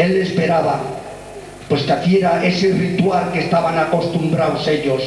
él esperaba pues que hiciera ese ritual que estaban acostumbrados ellos,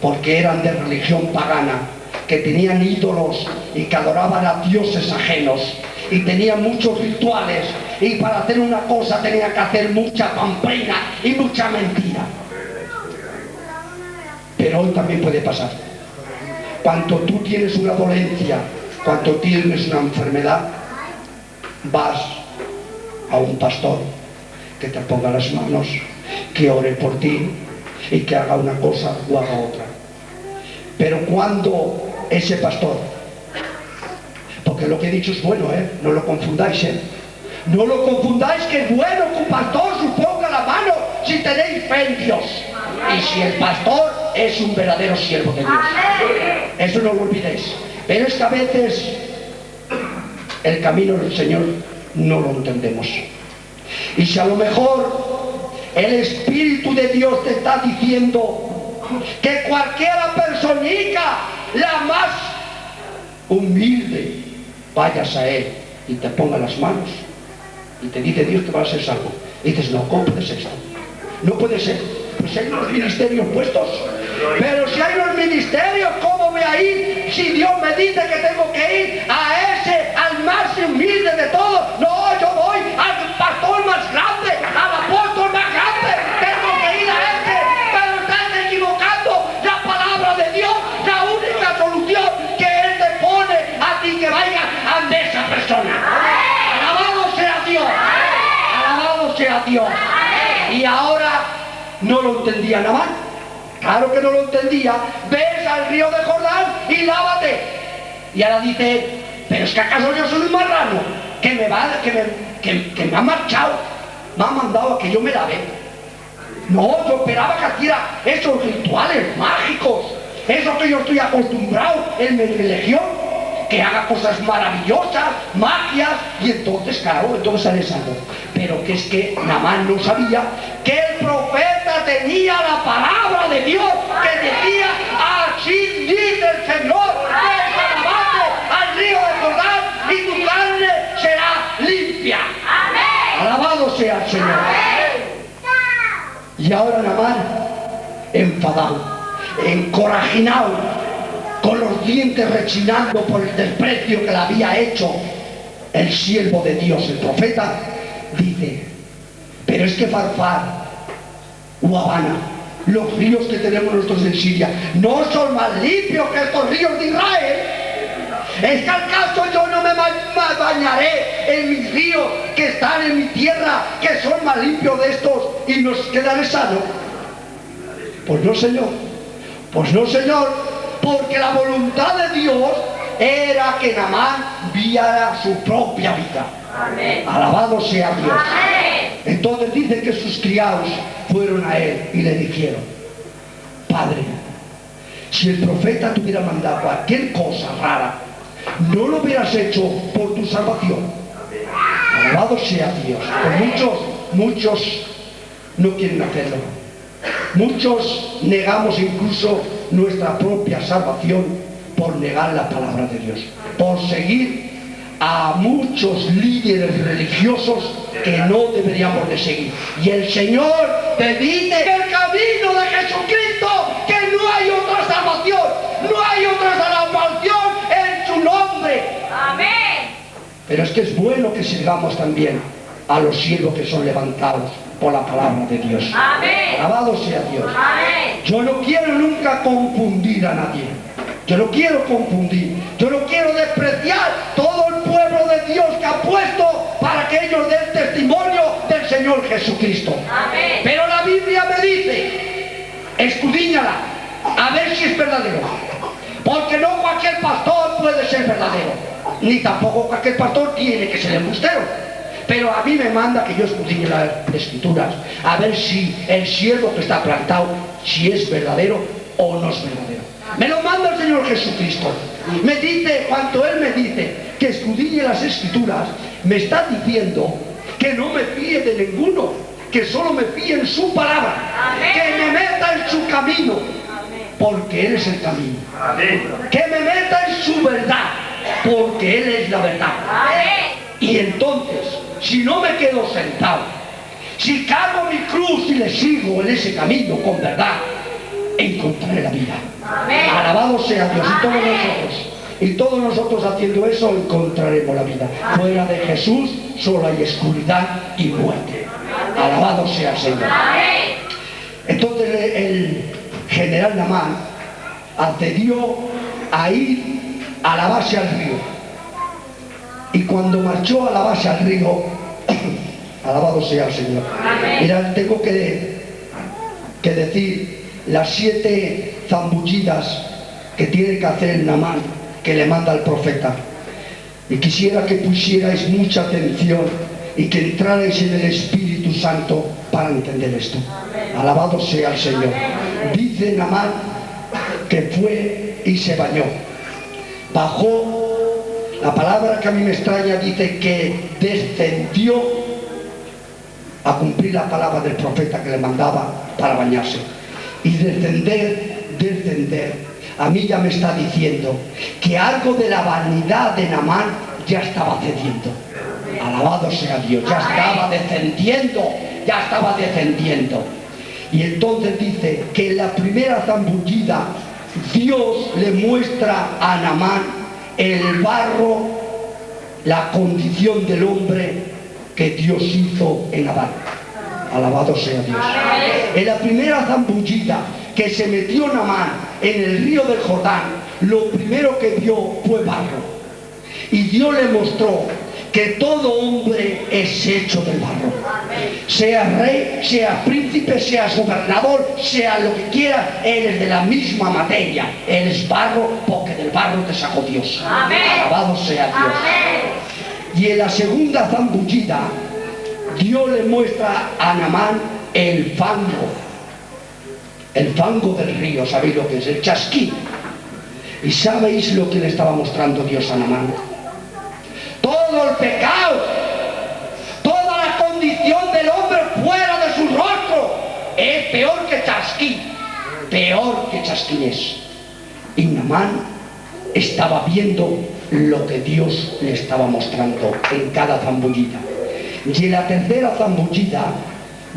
porque eran de religión pagana, que tenían ídolos y que adoraban a dioses ajenos y tenían muchos rituales y para hacer una cosa tenía que hacer mucha pamplina y mucha mentira. Pero hoy también puede pasar. Cuando tú tienes una dolencia, cuando tienes una enfermedad, vas a un pastor que te ponga las manos, que ore por ti y que haga una cosa o haga otra. Pero cuando ese pastor, porque lo que he dicho es bueno, ¿eh? no lo confundáis, ¿eh? no lo confundáis que es bueno que un pastor se ponga la mano si tenéis fe en Dios. Y si el pastor es un verdadero siervo de Dios. Eso no lo olvidéis. Pero es que a veces el camino del Señor no lo entendemos. Y si a lo mejor el Espíritu de Dios te está diciendo que cualquiera personita, la más humilde, vayas a Él y te ponga las manos y te dice Dios que va a ser salvo. Y dices, no, ¿cómo salvo? No puede ser. Pues hay unos ministerios puestos. Pero si hay unos ministerios, ¿cómo voy a ir si Dios me dice que tengo que ir a ese, al más humilde de todos? No, yo voy al pastor más grande, al apóstol más grande. Tengo que ir a ese. Pero estás equivocando la palabra de Dios. La única solución que Él te pone a ti que vayas ante esa persona. Alabado sea Dios. Alabado sea Dios. Y ahora no lo entendía nada. Claro que no lo entendía. Ves al río de Jordán y lávate. Y ahora dice, pero es que acaso yo soy un marrano que me va, que me, que, me ha marchado, me ha mandado a que yo me lave. No, yo esperaba que hiciera esos rituales mágicos, eso que yo estoy acostumbrado en mi religión, que haga cosas maravillosas, magias, y entonces, claro, entonces sale salvo. Pero que es que Namán no sabía que el profeta tenía la palabra de Dios, que decía, así dice el Señor, desalabate al río de Jordán y tu carne será limpia. Alabado sea el Señor. Y ahora Namán, enfadado, encorajinado, con los dientes rechinando por el desprecio que le había hecho el siervo de Dios, el profeta, dice, pero es que Farfar o Habana, los ríos que tenemos nosotros en Siria, no son más limpios que estos ríos de Israel. Es que al caso yo no me ba- bañaré en mis ríos que están en mi tierra, que son más limpios de estos y nos quedaré sano. Pues no, Señor. Pues no, Señor, porque la voluntad de Dios era que Namán viera su propia vida. Alabado sea Dios. Entonces dice que sus criados fueron a él y le dijeron, Padre, si el profeta te hubiera mandado cualquier cosa rara, no lo hubieras hecho por tu salvación. Alabado sea Dios. Pues muchos, muchos no quieren hacerlo. Muchos negamos incluso nuestra propia salvación por negar la palabra de Dios, por seguir a muchos líderes religiosos que no deberíamos de seguir. Y el Señor te dice el camino de Jesucristo, que no hay otra salvación, no hay otra salvación en su nombre. Pero es que es bueno que sirvamos también a los siervos que son levantados por la palabra de Dios. Alabado sea Dios. Yo no quiero nunca confundir a nadie. Yo no quiero confundir. Yo no quiero despreciar todo el pueblo de Dios que ha puesto para que ellos den testimonio del Señor Jesucristo. Pero la Biblia me dice, escudíñala, a ver si es verdadero. Porque no cualquier pastor puede ser verdadero. Ni tampoco cualquier pastor tiene que ser embustero. Pero a mí me manda que yo escudriñe las escrituras, a ver si el siervo que está plantado, si es verdadero o no es verdadero. Me lo manda el Señor Jesucristo. Me dice, cuando Él me dice que escudriñe las escrituras, me está diciendo que no me fíe de ninguno, que solo me fíe en su palabra, que me meta en su camino, porque Él es el camino. Que me meta en su verdad, porque Él es la verdad. Y entonces, si no me quedo sentado Si cargo mi cruz y le sigo en ese camino con verdad, encontraré la vida. Alabado sea Dios y todos nosotros. Y todos nosotros haciendo eso encontraremos la vida. Fuera de Jesús solo hay oscuridad y muerte. Alabado sea el Señor. Entonces el general Namán accedió a ir a la base al río. Y cuando marchó a la base al río, alabado sea el Señor. Mira, tengo que, que decir las siete zambullidas que tiene que hacer Namán, que le manda el profeta. Y quisiera que pusierais mucha atención y que entrarais en el Espíritu Santo para entender esto. Alabado sea el Señor. Dice Namán que fue y se bañó. Bajó, la palabra que a mí me extraña dice que descendió a cumplir la palabra del profeta que le mandaba para bañarse. Y descender, descender. A mí ya me está diciendo que algo de la vanidad de Namán ya estaba cediendo. Alabado sea Dios, ya estaba descendiendo, ya estaba descendiendo. Y entonces dice que en la primera zambullida Dios le muestra a Namán el barro, la condición del hombre que Dios hizo en Adán. Alabado sea Dios. En la primera zambullida que se metió Namán en el río del Jordán, lo primero que vio fue barro. Y Dios le mostró que todo hombre es hecho del barro. Sea rey, sea príncipe, sea gobernador, sea lo que quiera, él es de la misma materia. Él es barro porque del barro te sacó Dios. Alabado sea Dios. Y en la segunda zambullida, Dios le muestra a Namán el fango. El fango del río, ¿sabéis lo que es? El chasquín. ¿Y sabéis lo que le estaba mostrando Dios a Namán? todo el pecado, toda la condición del hombre fuera de su rostro es peor que chasquín, peor que chasquín es. Y Namán estaba viendo lo que Dios le estaba mostrando en cada zambullida. Y en la tercera zambullida,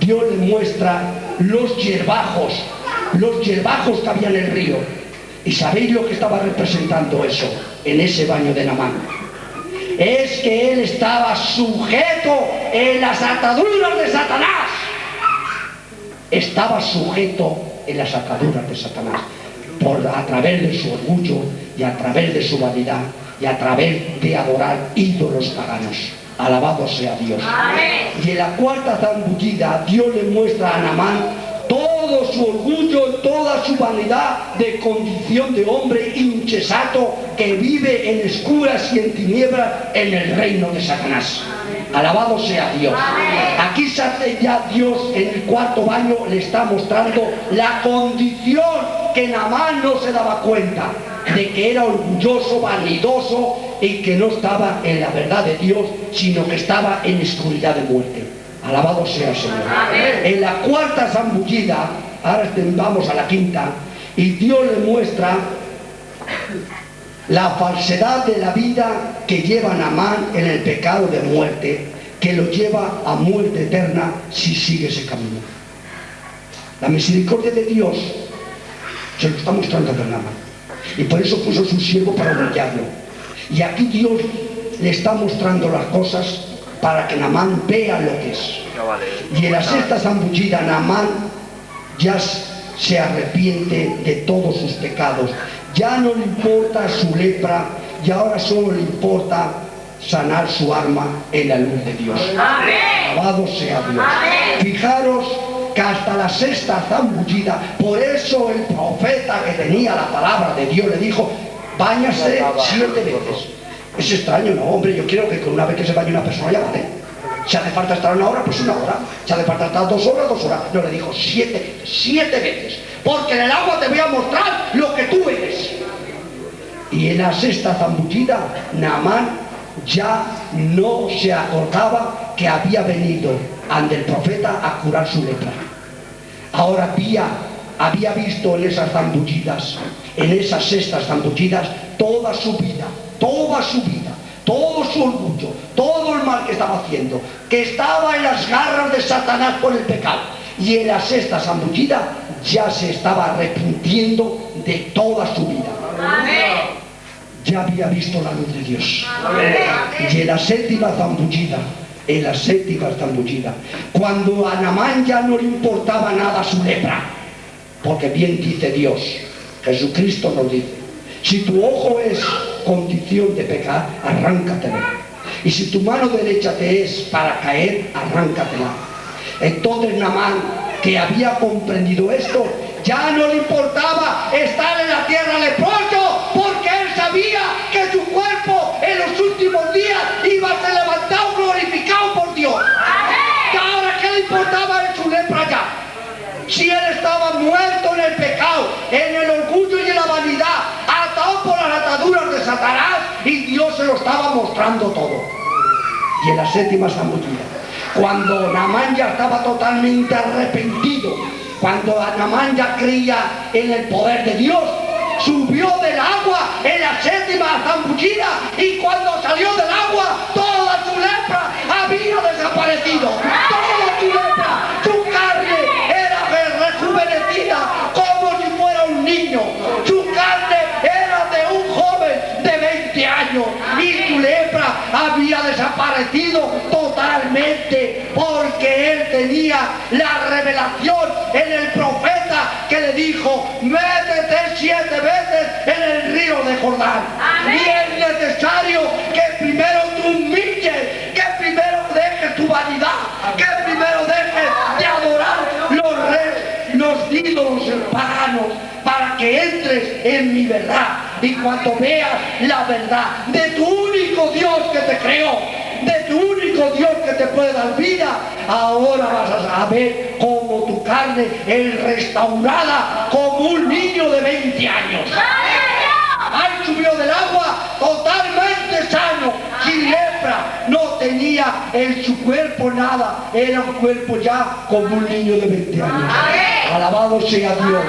Dios le muestra los hierbajos, los hierbajos que había en el río. ¿Y sabéis lo que estaba representando eso en ese baño de Namán? es que él estaba sujeto en las ataduras de Satanás. Estaba sujeto en las ataduras de Satanás. Por, a través de su orgullo y a través de su vanidad y a través de adorar ídolos paganos. Alabado sea Dios. Y en la cuarta zambullida Dios le muestra a Namán todo su orgullo, toda su vanidad de condición de hombre incesato que vive en escuras y en tinieblas en el reino de Satanás. Alabado sea Dios. Aquí ya Dios en el cuarto baño le está mostrando la condición que Namán no se daba cuenta de que era orgulloso, vanidoso y que no estaba en la verdad de Dios, sino que estaba en oscuridad de muerte. Alabado sea el Señor. En la cuarta zambullida, ahora vamos a la quinta, y Dios le muestra la falsedad de la vida que lleva Namán en el pecado de muerte, que lo lleva a muerte eterna si sigue ese camino. La misericordia de Dios se lo está mostrando a Namán. Y por eso puso su siervo para humillarlo. Y aquí Dios le está mostrando las cosas para que Namán vea lo que es. Y en la sexta zambullida Namán ya se arrepiente de todos sus pecados. Ya no le importa su lepra y ahora solo le importa sanar su alma en la luz de Dios. Alabado sea Dios. Fijaros que hasta la sexta zambullida, por eso el profeta que tenía la palabra de Dios le dijo, bañase siete veces. Es extraño, no, hombre, yo quiero que con una vez que se bañe una persona ya. Si hace falta estar una hora, pues una hora. Si hace falta estar dos horas, dos horas. No le dijo siete, siete veces. Porque en el agua te voy a mostrar lo que tú eres. Y en la sexta zambullida, Naamán ya no se acordaba que había venido ante el profeta a curar su lepra. Ahora había, había visto en esas zambullidas, en esas sextas zambullidas, toda su vida, toda su vida, todo su orgullo, todo el mal que estaba haciendo, que estaba en las garras de Satanás por el pecado y en la sexta zambullida ya se estaba arrepintiendo de toda su vida. Ya había visto la luz de Dios. Y en la séptima zambullida, en la séptima zambullida, cuando a Namán ya no le importaba nada su lepra, porque bien dice Dios, Jesucristo nos dice, si tu ojo es condición de pecar, arráncatela. Y si tu mano derecha te es para caer, arráncatela. Entonces Namán, que había comprendido esto, ya no le importaba estar en la tierra leproso, porque él sabía que su cuerpo en los últimos días iba a ser levantado, glorificado por Dios. ¿Y ahora qué le importaba en su lepra ya? Si él estaba muerto en el pecado, en el orgullo y en la vanidad, atado por las ataduras de Satanás, y Dios se lo estaba mostrando todo. Y en la séptima zambullida, cuando Namán ya estaba totalmente arrepentido, cuando Namán ya creía en el poder de Dios, subió del agua en la séptima zambullida y cuando salió del agua toda su lepra había desaparecido. Toda su lepra, desaparecido totalmente porque él tenía la revelación en el profeta que le dijo, métete siete veces en el río de Jordán. Y es necesario que primero tú humilles, que primero dejes tu vanidad, que primero dejes de adorar los reyes, los ídolos paganos, para que entres en mi verdad. Y cuando veas la verdad de tu único Dios que te creó, de tu único Dios que te puede dar vida, ahora vas a saber cómo tu carne es restaurada como un niño de 20 años. Ahí subió del agua totalmente sano, sin lepra, no tenía en su cuerpo nada, era un cuerpo ya como un niño de 20 años. Alabado sea Dios.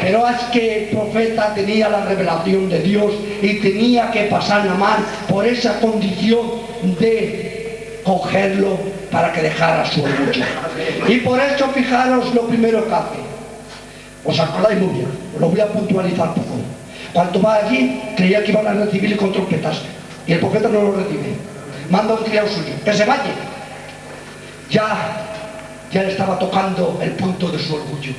Pero es que el profeta tenía la revelación de Dios y tenía que pasar la mar por esa condición de cogerlo para que dejara su orgullo. Y por eso fijaros lo primero que hace. ¿Os acordáis muy bien? Lo voy a puntualizar poco. Cuando va allí, creía que iban a recibirle con trompetas. Y el profeta no lo recibe. Manda a un criado suyo, que se vaya. Ya, ya le estaba tocando el punto de su orgullo.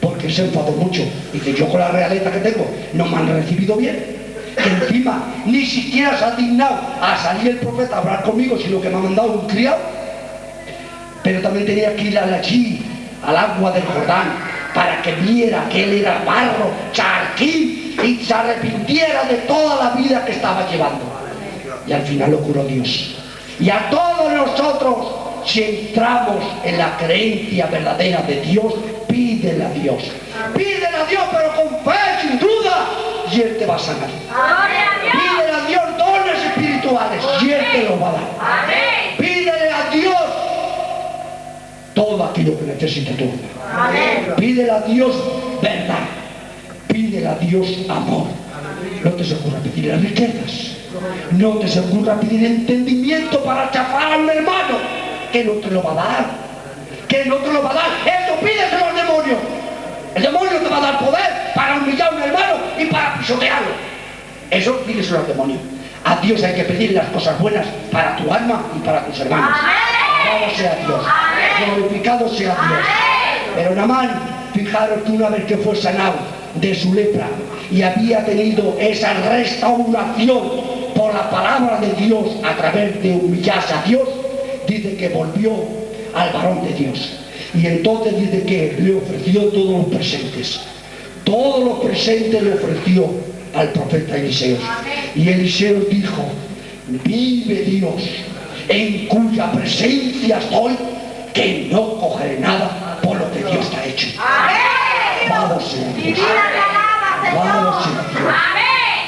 Porque se enfadó mucho. Y que yo con la realeza que tengo no me han recibido bien. Encima ni siquiera se ha dignado a salir el profeta a hablar conmigo, sino que me ha mandado un criado. Pero también tenía que ir allí, al agua del Jordán, para que viera que él era barro, charquín, y se arrepintiera de toda la vida que estaba llevando. Y al final lo curó Dios. Y a todos nosotros, si entramos en la creencia verdadera de Dios, pídele a Dios. Pídele a Dios, pero con fe, y Él te va a sanar. Pídele a Dios dones espirituales, y Él te lo va a dar. Pídele a Dios todo aquello que necesita tu. Pídele a Dios verdad. Pídele a Dios amor. No te se ocurra pedirle riquezas. No te se ocurra pedir entendimiento para chafar a un hermano. Que no te lo va a dar. Que no te lo va a dar. Eso pídeselo al demonio. El demonio te va a dar poder para humillar a un hermano y para pisotearlo. Eso pídeselo al demonio. A Dios hay que pedir las cosas buenas para tu alma y para tus hermanos. Alabado sea Dios. Glorificado sea Dios. Pero Namán, fijaros que una vez que fue sanado de su lepra y había tenido esa restauración por la palabra de Dios a través de humillarse a Dios, dice que volvió al varón de Dios. Y entonces dice que le ofreció todos los presentes. Todos los presentes le ofreció al profeta Eliseo. Y Eliseo dijo, vive Dios, en cuya presencia estoy, que no cogeré nada por lo que Dios te ha hecho. Vamos Dios. Vamos Dios.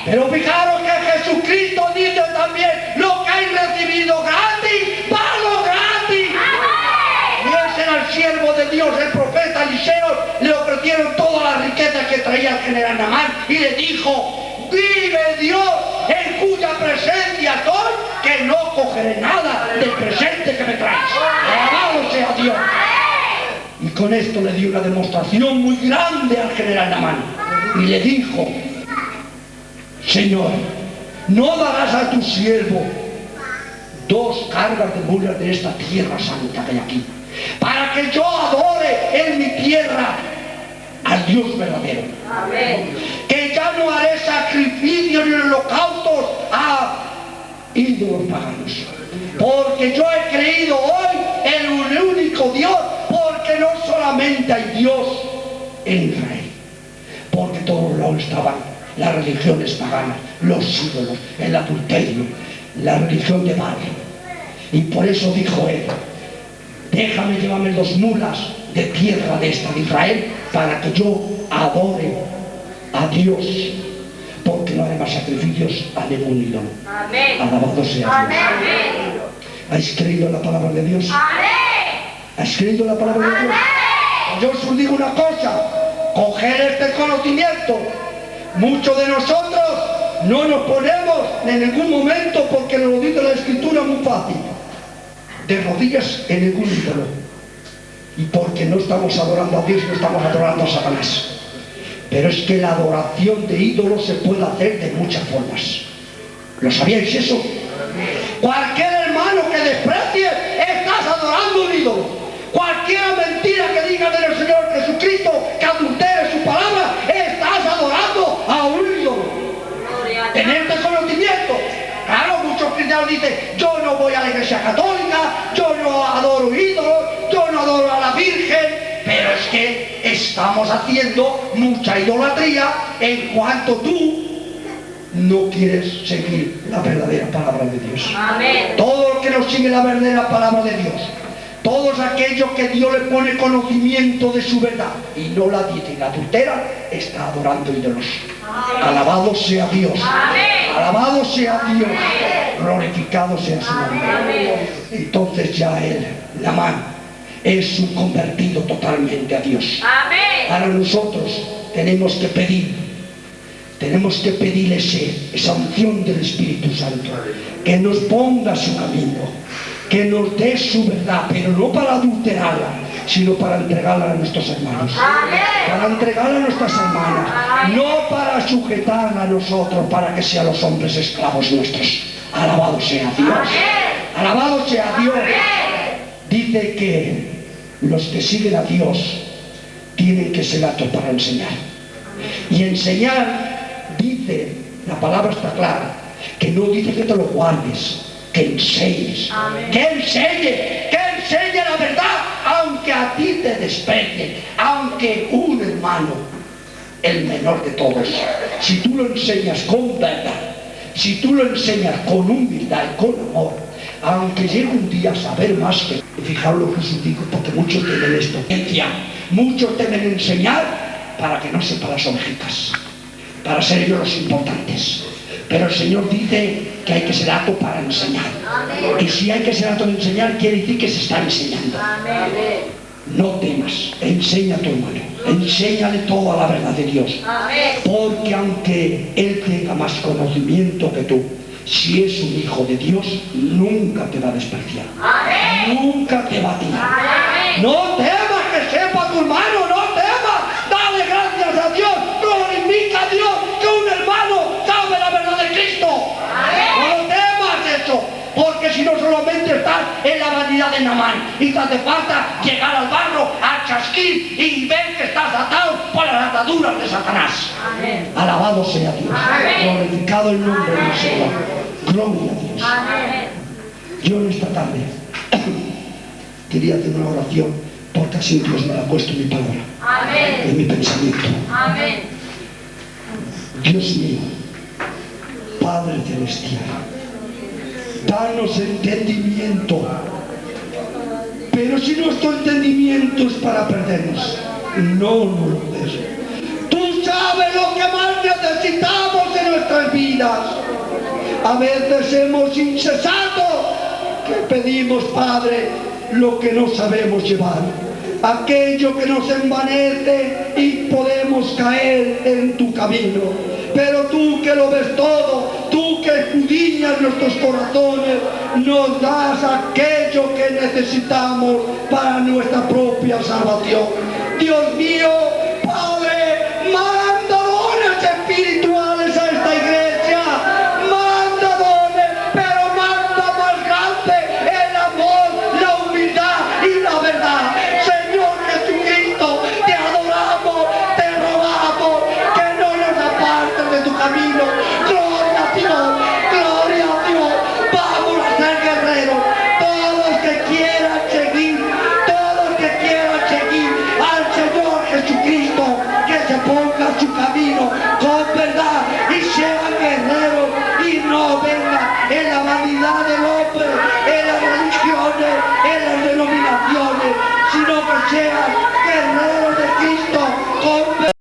Pero fijaros que Jesucristo dice también, lo que hay recibido gratis, palo gratis. Y ese era el siervo de Dios, el ofrecieron todas las riquezas que traía el general Namán y le dijo, vive Dios en cuya presencia estoy, que no cogeré nada del presente que me traes. Alabado sea Dios. Y con esto le dio una demostración muy grande al general Namán. Y le dijo, Señor, no darás a tu siervo dos cargas de mulas de esta tierra santa que hay aquí, para que yo adore en mi tierra Dios verdadero. Que ya no haré sacrificios ni holocaustos a ídolos paganos. Porque yo he creído hoy en un único Dios, porque no solamente hay Dios en Israel, porque todos lados estaban las religiones paganas, los ídolos, el adulterio, la religión de Baal. Y por eso dijo él, déjame llevarme dos mulas de tierra de esta de Israel para que yo adore a Dios porque no haré más sacrificios a ningún ídolo. Alabado sea Dios. ¿Habéis creído en la palabra de Dios? ¿Habéis creído en la palabra de Dios? Yo os digo una cosa, coger este conocimiento. Muchos de nosotros no nos ponemos en ningún momento porque nos lo dice la escritura muy fácil. De rodillas en ningún ídolo. Y porque no estamos adorando a Dios, no estamos adorando a Satanás. Pero es que la adoración de ídolos se puede hacer de muchas formas. ¿Lo sabíais eso? Cualquier hermano que desprecie, estás adorando un ídolo. Cualquier mentira que diga del Señor Jesucristo, que adultere su palabra, estás adorando a un ídolo. Tener este conocimiento. Claro, muchos cristianos dicen, yo no voy a la iglesia católica, yo no adoro ídolos, adoro a la Virgen, pero es que estamos haciendo mucha idolatría en cuanto tú no quieres seguir la verdadera palabra de Dios. Amén. Todo el que no sigue la verdadera palabra de Dios, todos aquellos que Dios le pone conocimiento de su verdad y no la dice y la adultera, está adorando ídolos. Alabado sea Dios. Amén. Alabado sea Dios. Glorificado sea su nombre. Entonces ya él, la mano, es un convertido totalmente a Dios. Amén. Ahora nosotros tenemos que pedir, tenemos que pedir ese- esa unción del Espíritu Santo, que nos ponga su camino, que nos dé su verdad, pero no para adulterarla, sino para entregarla a nuestros hermanos, para entregarla a nuestras hermanas, no para sujetarla a nosotros, para que sean los hombres esclavos nuestros. Alabado sea Dios. Alabado sea Dios. Dice que los que siguen a Dios tienen que ser aptos para enseñar. Y enseñar, dice, la palabra está clara, que no dice que te lo guardes, que enseñes, que enseñe, que enseñe la verdad, aunque a ti te desprecie, aunque un hermano, el menor de todos, si tú lo enseñas con verdad, si tú lo enseñas con humildad y con amor, aunque llegue un día a saber más que... Fijaos lo que os digo, porque muchos temen esto. Muchos temen enseñar para que no sepan las ovejitas, para ser ellos los importantes. Pero el Señor dice que hay que ser apto para enseñar. Y si hay que ser apto de enseñar, quiere decir que se está enseñando. No temas, enseña a tu hermano, enséñale toda la verdad de Dios. Porque aunque él tenga más conocimiento que tú, si es un hijo de Dios, nunca te va a despreciar. Nunca te va a tirar. No temas que sepa tu hermano, no temas. Dale gracias a Dios, glorifica a Dios que un hermano sabe la verdad de Cristo. No temas eso, porque si no solamente estás en la vanidad de Namán y te hace falta llegar al barro, a chasquir y ver que estás atado por las ataduras de Satanás. Alabado sea Dios. Glorificado el nombre del Señor. Gloria a Dios. Yo en esta tarde quería hacer una oración porque así Dios me ha puesto en mi palabra, en mi pensamiento. Dios mío, Padre Celestial, danos entendimiento. Pero si nuestro entendimiento es para perdernos, no nos lo des. Tú sabes lo que más necesitamos en nuestras vidas. A veces hemos incesado que pedimos, Padre, lo que no sabemos llevar. Aquello que nos envanece y podemos caer en tu camino. pero tú que lo ves todo, tú que escudriñas nuestros corazones, nos das aquello que necesitamos para nuestra propia salvación. Dios mío,